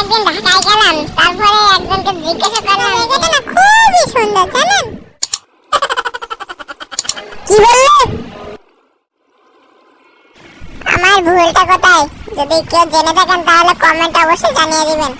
একদিন ঢাকায় গেলাম। তারপরে একজনকে জিজ্ঞাসা করা জায়গাটা না খুবই সুন্দর, জানেন? কি বললে? আমার ভুলটা কোথায়? যদি কেউ জেনে থাকেন তাহলে কমেন্ট অবশ্যই জানিয়ে দিবেন।